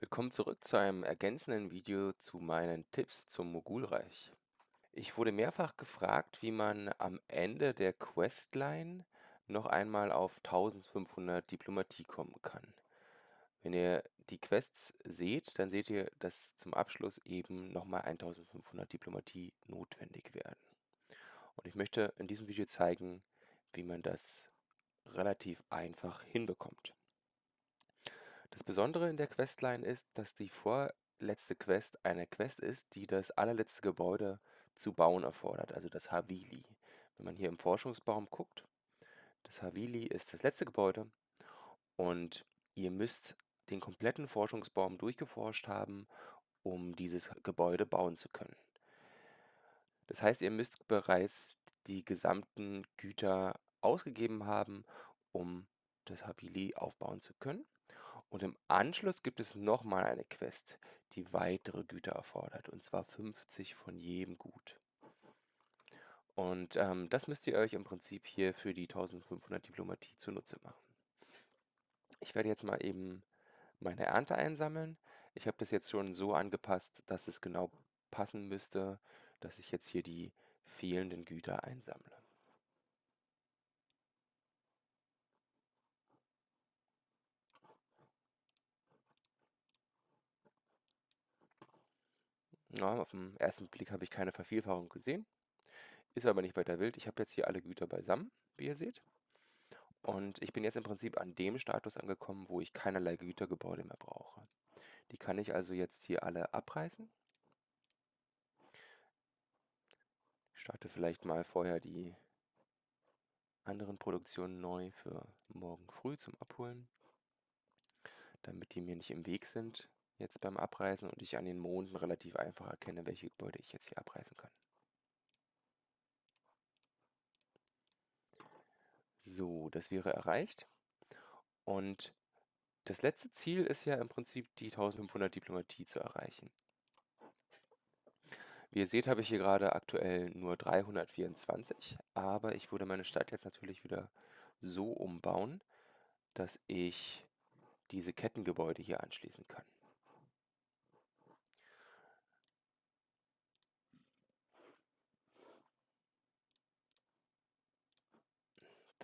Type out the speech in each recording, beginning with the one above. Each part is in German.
Willkommen zurück zu einem ergänzenden Video zu meinen Tipps zum Mogulreich. Ich wurde mehrfach gefragt, wie man am Ende der Questline noch einmal auf 1500 Diplomatie kommen kann. Wenn ihr die Quests seht, dann seht ihr, dass zum Abschluss eben nochmal 1500 Diplomatie notwendig werden. Und ich möchte in diesem Video zeigen, wie man das relativ einfach hinbekommt. Das Besondere in der Questline ist, dass die vorletzte Quest eine Quest ist, die das allerletzte Gebäude zu bauen erfordert, also das Havili. Wenn man hier im Forschungsbaum guckt, das Havili ist das letzte Gebäude und ihr müsst den kompletten Forschungsbaum durchgeforscht haben, um dieses Gebäude bauen zu können. Das heißt, ihr müsst bereits die gesamten Güter ausgegeben haben, um das Havili aufbauen zu können. Und im Anschluss gibt es nochmal eine Quest, die weitere Güter erfordert, und zwar 50 von jedem Gut. Und ähm, das müsst ihr euch im Prinzip hier für die 1500 Diplomatie zunutze machen. Ich werde jetzt mal eben meine Ernte einsammeln. Ich habe das jetzt schon so angepasst, dass es genau passen müsste, dass ich jetzt hier die fehlenden Güter einsammle. Ja, auf den ersten Blick habe ich keine Vervielfachung gesehen. Ist aber nicht weiter wild. Ich habe jetzt hier alle Güter beisammen, wie ihr seht. Und ich bin jetzt im Prinzip an dem Status angekommen, wo ich keinerlei Gütergebäude mehr brauche. Die kann ich also jetzt hier alle abreißen. Ich starte vielleicht mal vorher die anderen Produktionen neu für morgen früh zum Abholen, damit die mir nicht im Weg sind jetzt beim Abreißen und ich an den Monden relativ einfach erkenne, welche Gebäude ich jetzt hier abreißen kann. So, das wäre erreicht. Und das letzte Ziel ist ja im Prinzip die 1500 Diplomatie zu erreichen. Wie ihr seht, habe ich hier gerade aktuell nur 324, aber ich würde meine Stadt jetzt natürlich wieder so umbauen, dass ich diese Kettengebäude hier anschließen kann.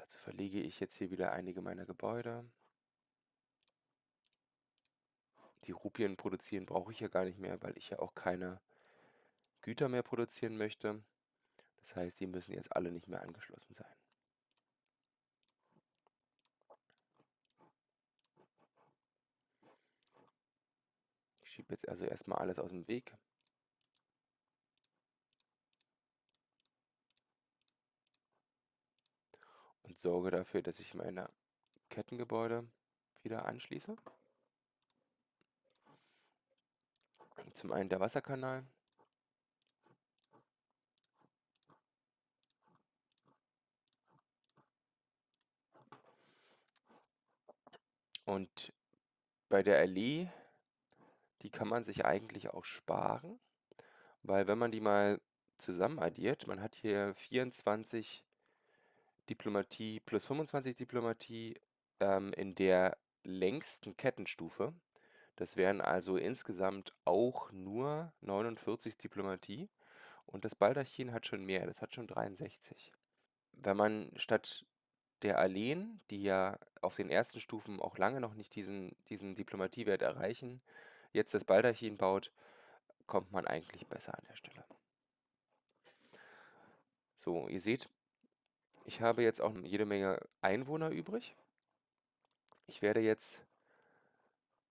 Dazu verlege ich jetzt hier wieder einige meiner Gebäude. Die Rupien produzieren brauche ich ja gar nicht mehr, weil ich ja auch keine Güter mehr produzieren möchte. Das heißt, die müssen jetzt alle nicht mehr angeschlossen sein. Ich schiebe jetzt also erstmal alles aus dem Weg. Und sorge dafür, dass ich meine Kettengebäude wieder anschließe. Zum einen der Wasserkanal. Und bei der Allee, die kann man sich eigentlich auch sparen, weil wenn man die mal zusammen addiert, man hat hier 24 Diplomatie plus 25 Diplomatie ähm, in der längsten Kettenstufe. Das wären also insgesamt auch nur 49 Diplomatie. Und das Baldachin hat schon mehr, das hat schon 63. Wenn man statt der Alleen, die ja auf den ersten Stufen auch lange noch nicht diesen, diesen Diplomatiewert erreichen, jetzt das Baldachin baut, kommt man eigentlich besser an der Stelle. So, ihr seht, ich habe jetzt auch jede Menge Einwohner übrig. Ich werde jetzt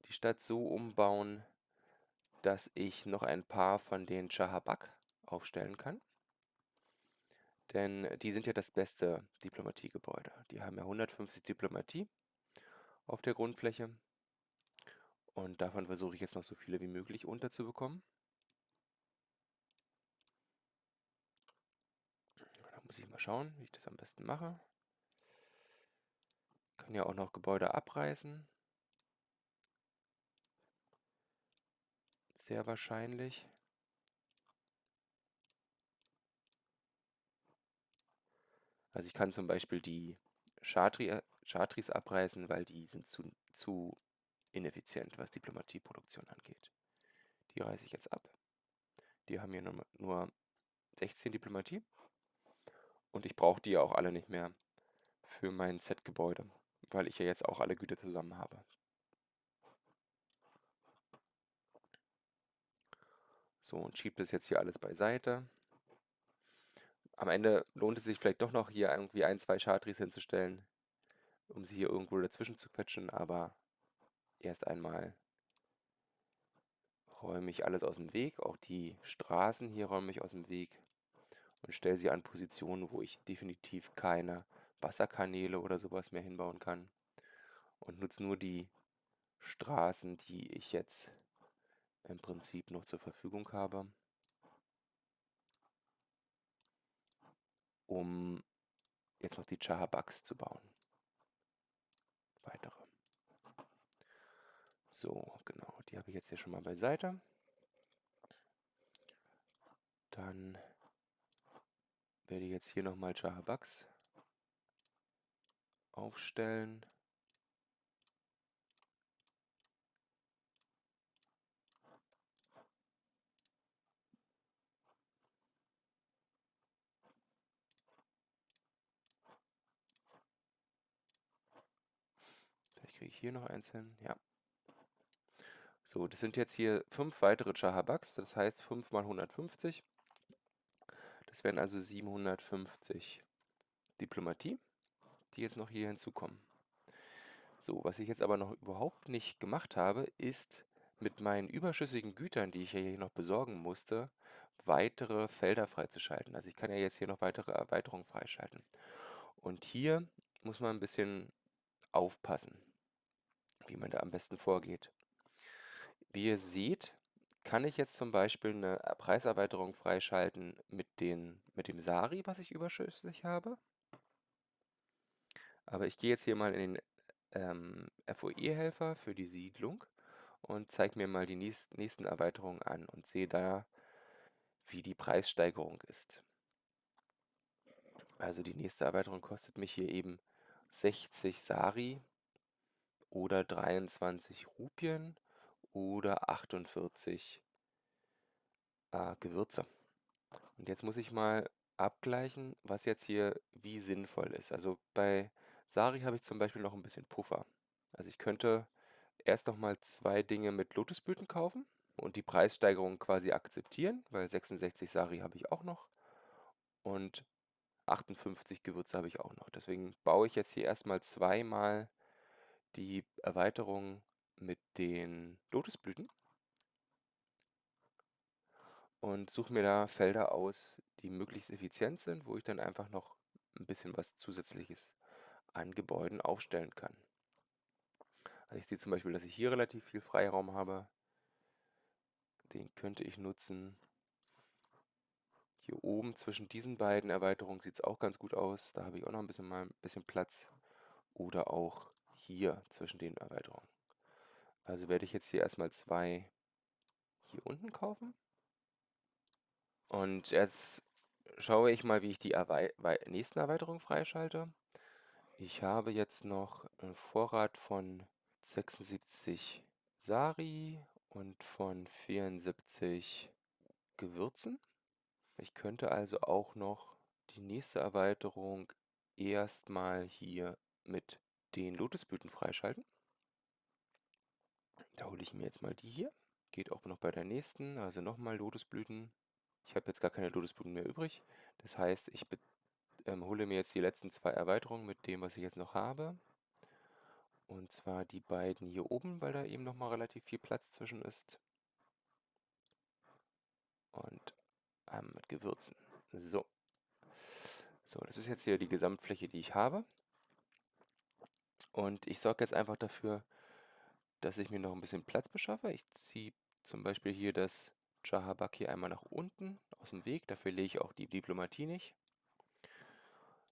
die Stadt so umbauen, dass ich noch ein paar von den Chahabak aufstellen kann. Denn die sind ja das beste Diplomatiegebäude. Die haben ja 150 Diplomatie auf der Grundfläche. Und davon versuche ich jetzt noch so viele wie möglich unterzubekommen. Muss ich mal schauen, wie ich das am besten mache. Kann ja auch noch Gebäude abreißen. Sehr wahrscheinlich. Also ich kann zum Beispiel die Chartri, Chartris abreißen, weil die sind zu, zu ineffizient, was Diplomatieproduktion angeht. Die reiße ich jetzt ab. Die haben hier nur 16 Diplomatie. Und ich brauche die ja auch alle nicht mehr für mein Set-Gebäude, weil ich ja jetzt auch alle Güter zusammen habe. So, und schiebe das jetzt hier alles beiseite. Am Ende lohnt es sich vielleicht doch noch hier irgendwie ein, zwei Chartries hinzustellen, um sie hier irgendwo dazwischen zu quetschen, aber erst einmal räume ich alles aus dem Weg, auch die Straßen hier räume ich aus dem Weg und stelle sie an Positionen, wo ich definitiv keine Wasserkanäle oder sowas mehr hinbauen kann und nutze nur die Straßen, die ich jetzt im Prinzip noch zur Verfügung habe, um jetzt noch die Chahabaks zu bauen. Weitere. So, genau, die habe ich jetzt hier schon mal beiseite. Dann werde ich jetzt hier nochmal Chahabaks aufstellen. Vielleicht kriege ich hier noch eins hin. Ja. So, das sind jetzt hier fünf weitere Chahabaks, das heißt 5 mal 150. Das wären also 750 Diplomatie, die jetzt noch hier hinzukommen. So, was ich jetzt aber noch überhaupt nicht gemacht habe, ist mit meinen überschüssigen Gütern, die ich ja hier noch besorgen musste, weitere Felder freizuschalten. Also ich kann ja jetzt hier noch weitere Erweiterungen freischalten. Und hier muss man ein bisschen aufpassen, wie man da am besten vorgeht. Wie ihr seht, kann ich jetzt zum Beispiel eine Preiserweiterung freischalten mit, den, mit dem Sari, was ich überschüssig habe. Aber ich gehe jetzt hier mal in den ähm, FOE-Helfer für die Siedlung und zeige mir mal die nächsten Erweiterungen an und sehe da, wie die Preissteigerung ist. Also die nächste Erweiterung kostet mich hier eben 60 Sari oder 23 Rupien oder 48 äh, Gewürze. Und jetzt muss ich mal abgleichen, was jetzt hier wie sinnvoll ist. Also bei Sari habe ich zum Beispiel noch ein bisschen Puffer. Also ich könnte erst noch mal zwei Dinge mit Lotusblüten kaufen und die Preissteigerung quasi akzeptieren, weil 66 Sari habe ich auch noch und 58 Gewürze habe ich auch noch. Deswegen baue ich jetzt hier erstmal zweimal die Erweiterung mit den Lotusblüten und suche mir da Felder aus, die möglichst effizient sind, wo ich dann einfach noch ein bisschen was Zusätzliches an Gebäuden aufstellen kann. Also ich sehe zum Beispiel, dass ich hier relativ viel Freiraum habe. Den könnte ich nutzen. Hier oben zwischen diesen beiden Erweiterungen sieht es auch ganz gut aus. Da habe ich auch noch ein bisschen, mal ein bisschen Platz. Oder auch hier zwischen den Erweiterungen. Also werde ich jetzt hier erstmal zwei hier unten kaufen. Und jetzt schaue ich mal, wie ich die Erwei nächsten Erweiterungen freischalte. Ich habe jetzt noch einen Vorrat von 76 Sari und von 74 Gewürzen. Ich könnte also auch noch die nächste Erweiterung erstmal hier mit den Lotusblüten freischalten. Da hole ich mir jetzt mal die hier. Geht auch noch bei der nächsten, also nochmal Lotusblüten. Ich habe jetzt gar keine Lotusblüten mehr übrig. Das heißt, ich ähm, hole mir jetzt die letzten zwei Erweiterungen mit dem, was ich jetzt noch habe. Und zwar die beiden hier oben, weil da eben nochmal relativ viel Platz zwischen ist. Und ähm, mit Gewürzen. So. So, das ist jetzt hier die Gesamtfläche, die ich habe. Und ich sorge jetzt einfach dafür, dass ich mir noch ein bisschen Platz beschaffe. Ich ziehe zum Beispiel hier das Jahabak hier einmal nach unten aus dem Weg. Dafür lege ich auch die Diplomatie nicht.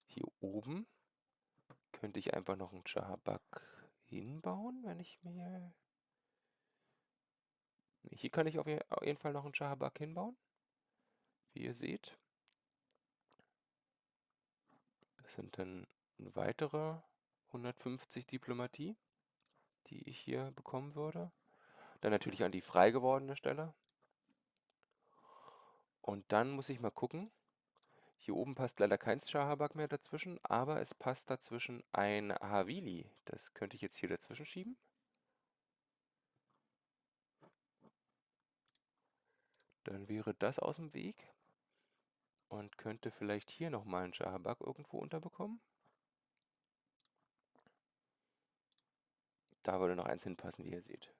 Hier oben könnte ich einfach noch einen Jahabak hinbauen, wenn ich mir... Hier kann ich auf jeden Fall noch einen Jahabak hinbauen, wie ihr seht. Das sind dann weitere 150 Diplomatie. Die ich hier bekommen würde. Dann natürlich an die frei gewordene Stelle. Und dann muss ich mal gucken. Hier oben passt leider kein Shahabak mehr dazwischen, aber es passt dazwischen ein Havili. Das könnte ich jetzt hier dazwischen schieben. Dann wäre das aus dem Weg und könnte vielleicht hier nochmal einen Shahabak irgendwo unterbekommen. Da würde noch eins hinpassen, wie ihr seht.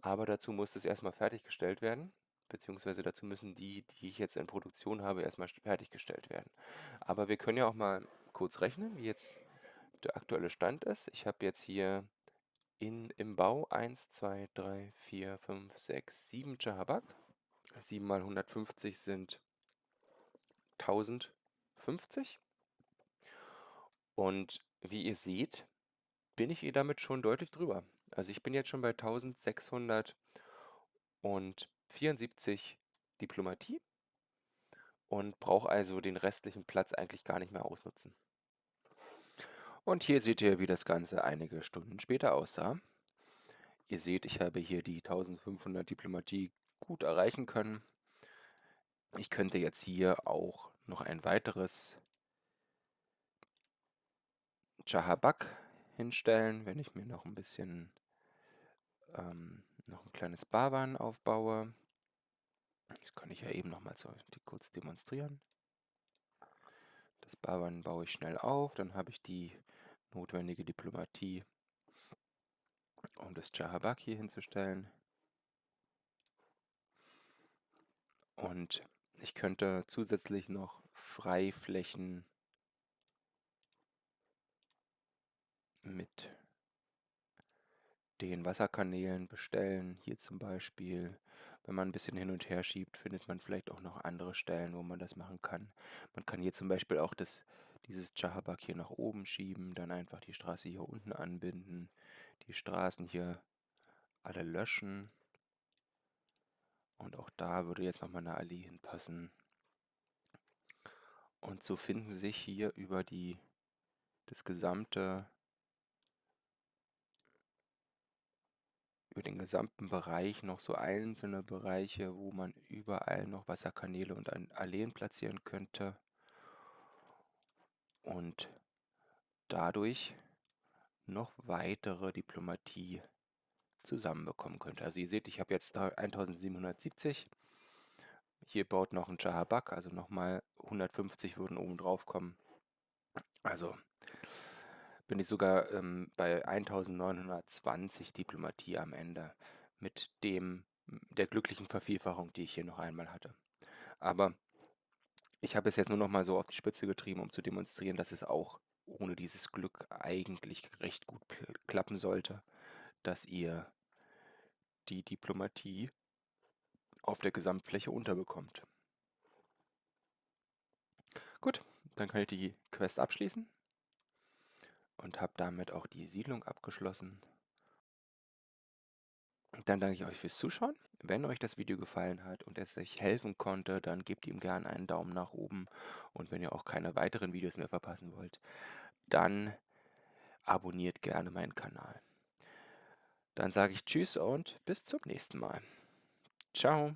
Aber dazu muss es erstmal fertiggestellt werden, beziehungsweise dazu müssen die, die ich jetzt in Produktion habe, erstmal fertiggestellt werden. Aber wir können ja auch mal kurz rechnen, wie jetzt der aktuelle Stand ist. Ich habe jetzt hier in, im Bau 1, 2, 3, 4, 5, 6, 7 Chahabak. 7 mal 150 sind 1050. Und wie ihr seht, bin ich eh damit schon deutlich drüber. Also ich bin jetzt schon bei 1674 Diplomatie und brauche also den restlichen Platz eigentlich gar nicht mehr ausnutzen. Und hier seht ihr, wie das Ganze einige Stunden später aussah. Ihr seht, ich habe hier die 1500 Diplomatie gut erreichen können. Ich könnte jetzt hier auch noch ein weiteres Chahabak hinstellen, wenn ich mir noch ein bisschen ähm, noch ein kleines Barban aufbaue. Das kann ich ja eben noch mal so kurz demonstrieren. Das Barban baue ich schnell auf, dann habe ich die notwendige Diplomatie, um das Chahabak hier hinzustellen. Und ich könnte zusätzlich noch Freiflächen mit den Wasserkanälen bestellen. Hier zum Beispiel, wenn man ein bisschen hin und her schiebt, findet man vielleicht auch noch andere Stellen, wo man das machen kann. Man kann hier zum Beispiel auch das, dieses Chahabak hier nach oben schieben, dann einfach die Straße hier unten anbinden, die Straßen hier alle löschen. Und auch da würde jetzt nochmal eine Allee hinpassen. Und so finden sich hier über die, das gesamte über den gesamten Bereich noch so einzelne Bereiche, wo man überall noch Wasserkanäle und Alleen platzieren könnte und dadurch noch weitere Diplomatie zusammenbekommen könnte. Also ihr seht, ich habe jetzt 1770. Hier baut noch ein Chahabak, also nochmal 150 würden oben drauf kommen. Also bin ich sogar ähm, bei 1920 Diplomatie am Ende mit dem der glücklichen Vervielfachung, die ich hier noch einmal hatte. Aber ich habe es jetzt nur noch mal so auf die Spitze getrieben, um zu demonstrieren, dass es auch ohne dieses Glück eigentlich recht gut klappen sollte, dass ihr die Diplomatie auf der Gesamtfläche unterbekommt. Gut, dann kann ich die Quest abschließen und habe damit auch die Siedlung abgeschlossen. Dann danke ich euch fürs Zuschauen. Wenn euch das Video gefallen hat und es euch helfen konnte, dann gebt ihm gerne einen Daumen nach oben. Und wenn ihr auch keine weiteren Videos mehr verpassen wollt, dann abonniert gerne meinen Kanal. Dann sage ich Tschüss und bis zum nächsten Mal. Ciao.